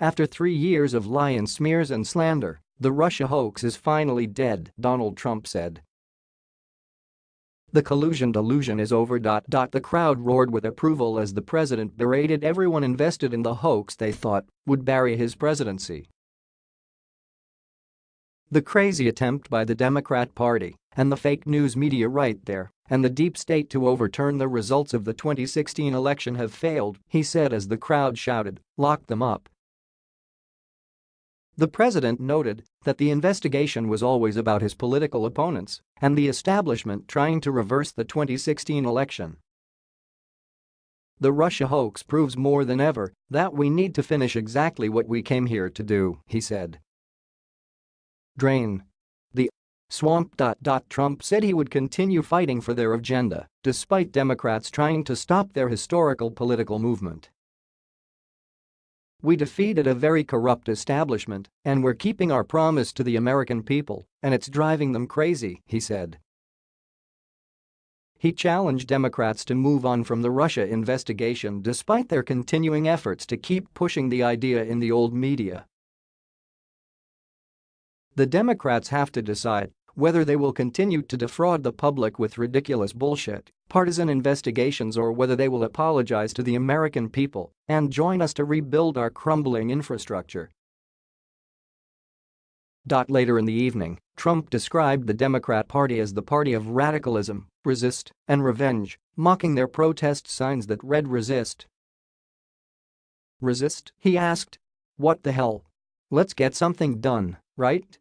After three years of lion smears and slander, the Russia hoax is finally dead, Donald Trump said. The collusion delusion is over. The crowd roared with approval as the president berated everyone invested in the hoax they thought would bury his presidency. The crazy attempt by the Democrat Party and the fake news media right there and the deep state to overturn the results of the 2016 election have failed, he said as the crowd shouted, lock them up. The president noted that the investigation was always about his political opponents and the establishment trying to reverse the 2016 election. The Russia hoax proves more than ever that we need to finish exactly what we came here to do, he said. Drain. The swamp. Trump said he would continue fighting for their agenda despite Democrats trying to stop their historical political movement. We defeated a very corrupt establishment, and we're keeping our promise to the American people, and it's driving them crazy, he said. He challenged Democrats to move on from the Russia investigation despite their continuing efforts to keep pushing the idea in the old media. The Democrats have to decide whether they will continue to defraud the public with ridiculous bullshit, partisan investigations or whether they will apologize to the American people and join us to rebuild our crumbling infrastructure. Later in the evening, Trump described the Democrat Party as the party of radicalism, resist, and revenge, mocking their protest signs that read resist. Resist? He asked. What the hell? Let's get something done, right?